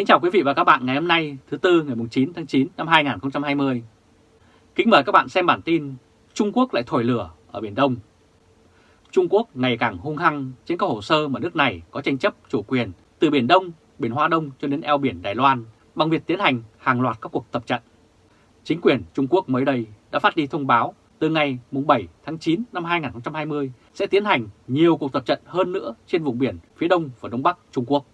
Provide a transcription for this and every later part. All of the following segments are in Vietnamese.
Kính chào quý vị và các bạn ngày hôm nay thứ Tư ngày 9 tháng 9 năm 2020. Kính mời các bạn xem bản tin Trung Quốc lại thổi lửa ở Biển Đông. Trung Quốc ngày càng hung hăng trên các hồ sơ mà nước này có tranh chấp chủ quyền từ Biển Đông, Biển Hoa Đông cho đến eo biển Đài Loan bằng việc tiến hành hàng loạt các cuộc tập trận. Chính quyền Trung Quốc mới đây đã phát đi thông báo từ ngày 7 tháng 9 năm 2020 sẽ tiến hành nhiều cuộc tập trận hơn nữa trên vùng biển phía đông và đông bắc Trung Quốc.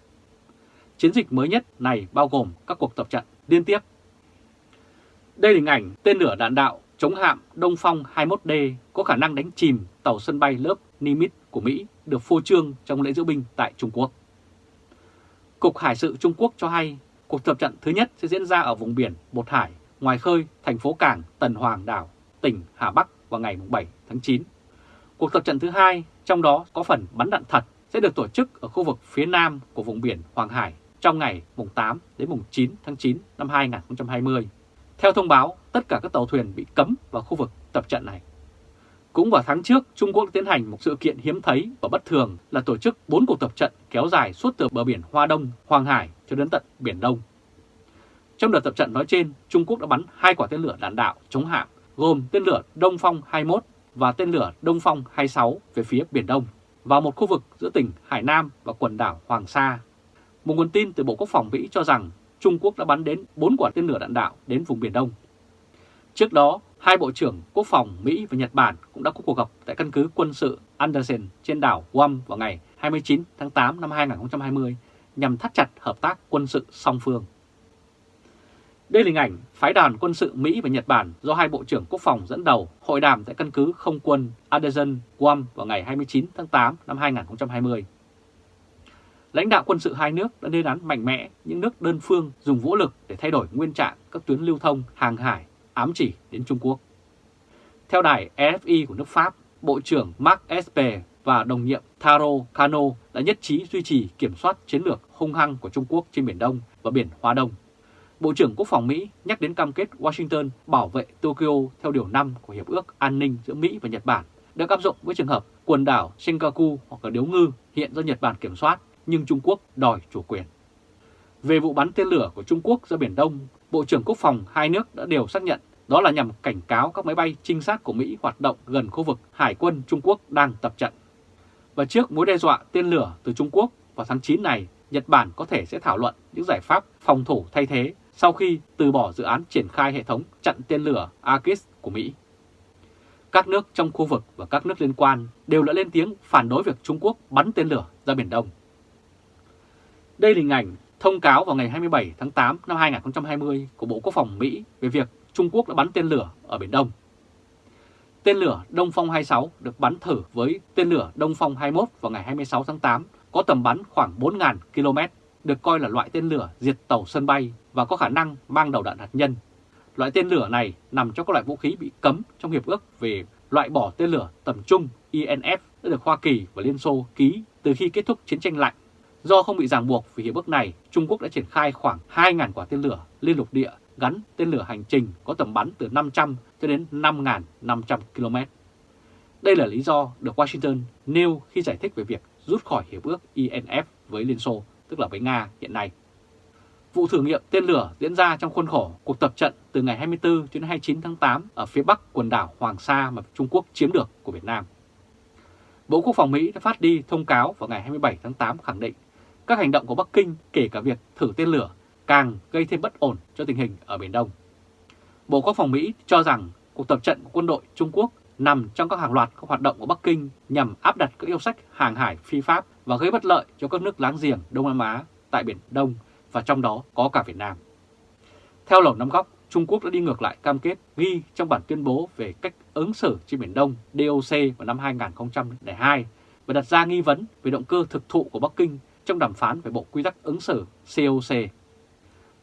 Chiến dịch mới nhất này bao gồm các cuộc tập trận liên tiếp. Đây là hình ảnh tên lửa đạn đạo chống hạm Đông Phong 21D có khả năng đánh chìm tàu sân bay lớp Nimitz của Mỹ được phô trương trong lễ diễu binh tại Trung Quốc. Cục Hải sự Trung Quốc cho hay cuộc tập trận thứ nhất sẽ diễn ra ở vùng biển Bột Hải, ngoài khơi thành phố cảng Tần Hoàng Đảo, tỉnh Hà Bắc vào ngày 7 tháng 9. Cuộc tập trận thứ hai, trong đó có phần bắn đạn thật, sẽ được tổ chức ở khu vực phía nam của vùng biển Hoàng Hải trong ngày mùng 8 đến mùng 9 tháng 9 năm 2020. Theo thông báo, tất cả các tàu thuyền bị cấm vào khu vực tập trận này. Cũng vào tháng trước, Trung Quốc tiến hành một sự kiện hiếm thấy và bất thường là tổ chức 4 cuộc tập trận kéo dài suốt từ bờ biển Hoa Đông, Hoàng Hải cho đến tận Biển Đông. Trong đợt tập trận nói trên, Trung Quốc đã bắn hai quả tên lửa đạn đạo chống hạm gồm tên lửa Đông Phong 21 và tên lửa Đông Phong 26 về phía Biển Đông vào một khu vực giữa tỉnh Hải Nam và quần đảo Hoàng Sa một nguồn tin từ Bộ Quốc phòng Mỹ cho rằng Trung Quốc đã bắn đến 4 quả tên lửa đạn đạo đến vùng Biển Đông. Trước đó, hai Bộ trưởng Quốc phòng Mỹ và Nhật Bản cũng đã có cuộc gặp tại căn cứ quân sự Anderson trên đảo Guam vào ngày 29 tháng 8 năm 2020 nhằm thắt chặt hợp tác quân sự song phương. Đây là hình ảnh phái đoàn quân sự Mỹ và Nhật Bản do hai Bộ trưởng Quốc phòng dẫn đầu hội đàm tại căn cứ không quân Anderson Guam vào ngày 29 tháng 8 năm 2020 lãnh đạo quân sự hai nước đã lên án mạnh mẽ những nước đơn phương dùng vũ lực để thay đổi nguyên trạng các tuyến lưu thông hàng hải ám chỉ đến Trung Quốc. Theo đài RFI của nước Pháp, Bộ trưởng Mark Esper và đồng nhiệm Taro Kano đã nhất trí duy trì kiểm soát chiến lược hung hăng của Trung Quốc trên Biển Đông và Biển Hoa Đông. Bộ trưởng Quốc phòng Mỹ nhắc đến cam kết Washington bảo vệ Tokyo theo Điều 5 của Hiệp ước An ninh giữa Mỹ và Nhật Bản được áp dụng với trường hợp quần đảo Senkaku hoặc là Điếu Ngư hiện do Nhật Bản kiểm soát nhưng Trung Quốc đòi chủ quyền. Về vụ bắn tên lửa của Trung Quốc ra Biển Đông, Bộ trưởng Quốc phòng hai nước đã đều xác nhận đó là nhằm cảnh cáo các máy bay trinh sát của Mỹ hoạt động gần khu vực Hải quân Trung Quốc đang tập trận. Và trước mối đe dọa tên lửa từ Trung Quốc vào tháng 9 này, Nhật Bản có thể sẽ thảo luận những giải pháp phòng thủ thay thế sau khi từ bỏ dự án triển khai hệ thống chặn tên lửa AKIS của Mỹ. Các nước trong khu vực và các nước liên quan đều đã lên tiếng phản đối việc Trung Quốc bắn tên lửa ra Biển Đông. Đây là hình ảnh thông cáo vào ngày 27 tháng 8 năm 2020 của Bộ Quốc phòng Mỹ về việc Trung Quốc đã bắn tên lửa ở Biển Đông. Tên lửa Đông Phong 26 được bắn thử với tên lửa Đông Phong 21 vào ngày 26 tháng 8, có tầm bắn khoảng 4.000 km, được coi là loại tên lửa diệt tàu sân bay và có khả năng mang đầu đạn hạt nhân. Loại tên lửa này nằm trong các loại vũ khí bị cấm trong Hiệp ước về loại bỏ tên lửa tầm trung INF đã được Hoa Kỳ và Liên Xô ký từ khi kết thúc chiến tranh lạnh Do không bị ràng buộc vì hiệp ước này, Trung Quốc đã triển khai khoảng 2.000 quả tên lửa liên lục địa gắn tên lửa hành trình có tầm bắn từ 500 cho đến 5.500 km. Đây là lý do được Washington nêu khi giải thích về việc rút khỏi hiệp ước INF với Liên Xô, tức là với Nga hiện nay. Vụ thử nghiệm tên lửa diễn ra trong khuôn khổ cuộc tập trận từ ngày 24 đến 29 tháng 8 ở phía bắc quần đảo Hoàng Sa mà Trung Quốc chiếm được của Việt Nam. Bộ Quốc phòng Mỹ đã phát đi thông cáo vào ngày 27 tháng 8 khẳng định các hành động của Bắc Kinh, kể cả việc thử tên lửa, càng gây thêm bất ổn cho tình hình ở Biển Đông. Bộ Quốc phòng Mỹ cho rằng cuộc tập trận của quân đội Trung Quốc nằm trong các hàng loạt các hoạt động của Bắc Kinh nhằm áp đặt các yêu sách hàng hải phi pháp và gây bất lợi cho các nước láng giềng Đông Nam Á tại Biển Đông và trong đó có cả Việt Nam. Theo Lầu Năm Góc, Trung Quốc đã đi ngược lại cam kết ghi trong bản tuyên bố về cách ứng xử trên Biển Đông DOC vào năm 2002 và đặt ra nghi vấn về động cơ thực thụ của Bắc Kinh trong đàm phán về Bộ Quy tắc ứng xử COC.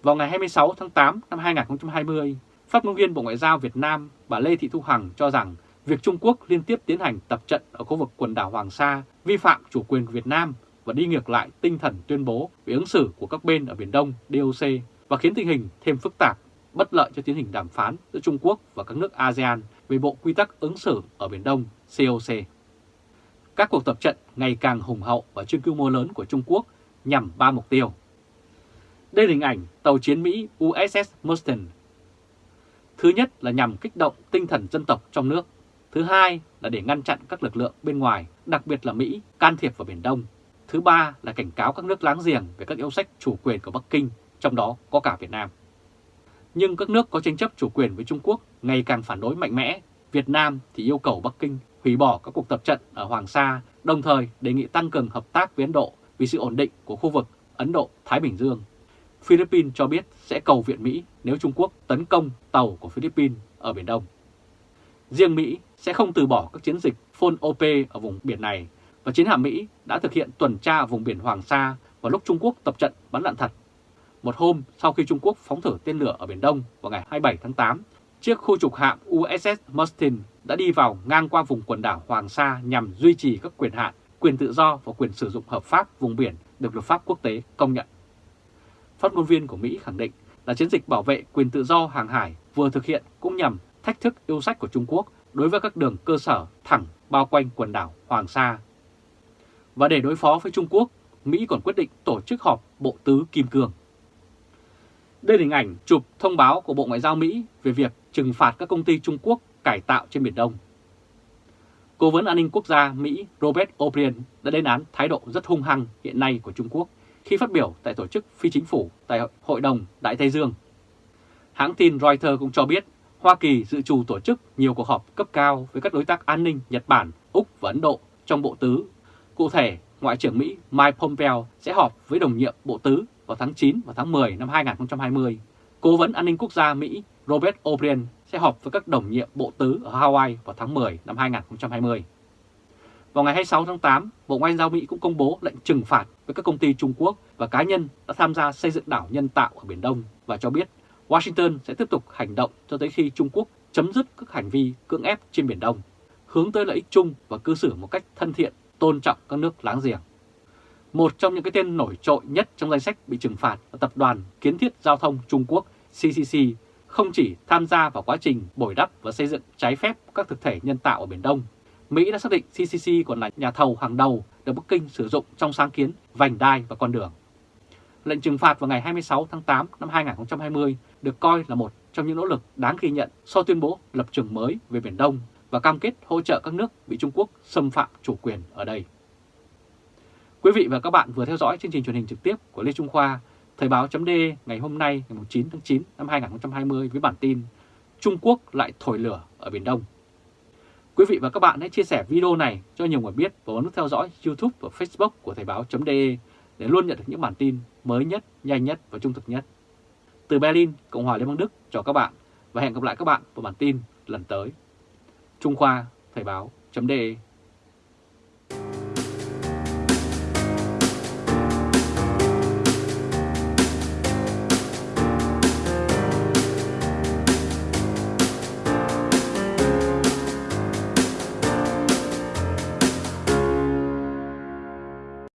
Vào ngày 26 tháng 8 năm 2020, phát ngôn viên Bộ Ngoại giao Việt Nam bà Lê Thị Thu Hằng cho rằng việc Trung Quốc liên tiếp tiến hành tập trận ở khu vực quần đảo Hoàng Sa vi phạm chủ quyền Việt Nam và đi ngược lại tinh thần tuyên bố về ứng xử của các bên ở Biển Đông DOC và khiến tình hình thêm phức tạp, bất lợi cho tiến trình đàm phán giữa Trung Quốc và các nước ASEAN về Bộ Quy tắc ứng xử ở Biển Đông COC các cuộc tập trận ngày càng hùng hậu và trên quy mô lớn của Trung Quốc nhằm ba mục tiêu. Đây là hình ảnh tàu chiến Mỹ USS Mustang. Thứ nhất là nhằm kích động tinh thần dân tộc trong nước. Thứ hai là để ngăn chặn các lực lượng bên ngoài, đặc biệt là Mỹ, can thiệp vào Biển Đông. Thứ ba là cảnh cáo các nước láng giềng về các yêu sách chủ quyền của Bắc Kinh, trong đó có cả Việt Nam. Nhưng các nước có tranh chấp chủ quyền với Trung Quốc ngày càng phản đối mạnh mẽ. Việt Nam thì yêu cầu Bắc Kinh hủy bỏ các cuộc tập trận ở Hoàng Sa, đồng thời đề nghị tăng cường hợp tác với Ấn Độ vì sự ổn định của khu vực Ấn Độ-Thái Bình Dương. Philippines cho biết sẽ cầu viện Mỹ nếu Trung Quốc tấn công tàu của Philippines ở Biển Đông. Riêng Mỹ sẽ không từ bỏ các chiến dịch Phôn OP ở vùng biển này và chiến hạm Mỹ đã thực hiện tuần tra ở vùng biển Hoàng Sa vào lúc Trung Quốc tập trận bắn đạn thật. Một hôm sau khi Trung Quốc phóng thử tên lửa ở Biển Đông vào ngày 27 tháng 8, chiếc khu trục hạm USS Mustin đã đi vào ngang qua vùng quần đảo Hoàng Sa nhằm duy trì các quyền hạn, quyền tự do và quyền sử dụng hợp pháp vùng biển được luật pháp quốc tế công nhận. Phát ngôn viên của Mỹ khẳng định là chiến dịch bảo vệ quyền tự do hàng hải vừa thực hiện cũng nhằm thách thức yêu sách của Trung Quốc đối với các đường cơ sở thẳng bao quanh quần đảo Hoàng Sa. Và để đối phó với Trung Quốc, Mỹ còn quyết định tổ chức họp Bộ Tứ Kim Cương. Đây là hình ảnh chụp thông báo của Bộ Ngoại giao Mỹ về việc trừng phạt các công ty Trung Quốc cải tạo trên Biển Đông. Cố vấn an ninh quốc gia Mỹ Robert O'Brien đã lên án thái độ rất hung hăng hiện nay của Trung Quốc khi phát biểu tại tổ chức phi chính phủ tại Hội đồng Đại Tây Dương. Hãng tin Reuters cũng cho biết Hoa Kỳ dự trù tổ chức nhiều cuộc họp cấp cao với các đối tác an ninh Nhật Bản, Úc và Ấn Độ trong Bộ Tứ. Cụ thể, Ngoại trưởng Mỹ Mike Pompeo sẽ họp với đồng nhiệm Bộ Tứ vào tháng 9 và tháng 10 năm 2020. Cố vấn an ninh quốc gia Mỹ Robert O'Brien sẽ họp với các đồng nhiệm Bộ Tứ ở Hawaii vào tháng 10 năm 2020. Vào ngày 26 tháng 8, Bộ Ngoại giao Mỹ cũng công bố lệnh trừng phạt với các công ty Trung Quốc và cá nhân đã tham gia xây dựng đảo nhân tạo ở Biển Đông và cho biết Washington sẽ tiếp tục hành động cho tới khi Trung Quốc chấm dứt các hành vi cưỡng ép trên Biển Đông, hướng tới lợi ích chung và cư xử một cách thân thiện, tôn trọng các nước láng giềng. Một trong những cái tên nổi trội nhất trong danh sách bị trừng phạt là tập đoàn Kiến thiết Giao thông Trung Quốc CCC không chỉ tham gia vào quá trình bồi đắp và xây dựng trái phép các thực thể nhân tạo ở Biển Đông. Mỹ đã xác định CCC còn là nhà thầu hàng đầu được Bắc Kinh sử dụng trong sáng kiến vành đai và con đường. Lệnh trừng phạt vào ngày 26 tháng 8 năm 2020 được coi là một trong những nỗ lực đáng ghi nhận sau tuyên bố lập trường mới về Biển Đông và cam kết hỗ trợ các nước bị Trung Quốc xâm phạm chủ quyền ở đây. Quý vị và các bạn vừa theo dõi chương trình truyền hình trực tiếp của Lê Trung Khoa, Thời báo chấm ngày hôm nay ngày 9 tháng 9 năm 2020 với bản tin Trung Quốc lại thổi lửa ở Biển Đông. Quý vị và các bạn hãy chia sẻ video này cho nhiều người biết và bấm nút theo dõi YouTube và Facebook của Thời báo.de để luôn nhận được những bản tin mới nhất, nhanh nhất và trung thực nhất. Từ Berlin, Cộng hòa Liên bang Đức chào các bạn và hẹn gặp lại các bạn vào bản tin lần tới. Trung Khoa, Thời báo.de